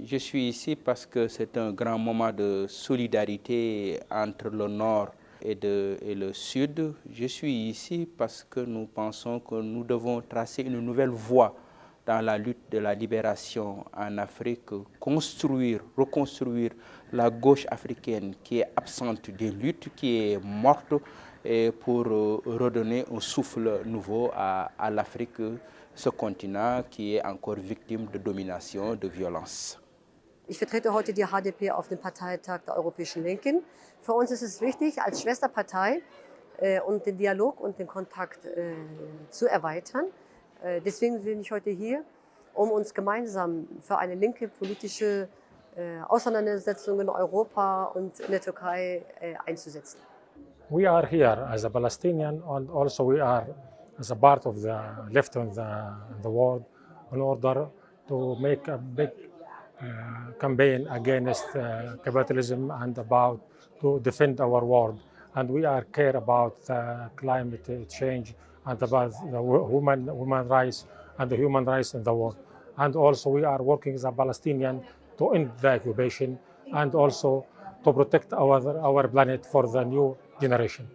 Je suis ici parce que c'est un grand moment de solidarité entre le Nord et, le Sud. Je suis ici parce que nous pensons que nous devons tracer une nouvelle voie dans la lutte de la libération en Afrique, construire, reconstruire la gauche africaine qui est absente des luttes, qui est morte, et pour redonner un souffle nouveau à l'Afrique, ce continent qui est encore victime de domination, de violence. Ich vertrete heute die HDP auf dem Parteitag der Europäischen Linken. Für uns ist es wichtig, als Schwesterpartei äh, und den Dialog und den Kontakt äh, zu erweitern. Äh, deswegen bin ich heute hier, um uns gemeinsam für eine linke politische äh, Auseinandersetzung in Europa und in der Türkei äh, einzusetzen. We are here as a Palestinian and also we are as a part of the left in the, in the world in order to make a big campaign against uh, capitalism and about to defend our world. And we are care about uh, climate change and about human, human rights and the human rights in the world. And also we are working as a Palestinian to end the occupation and also to protect our, our planet for the new generation.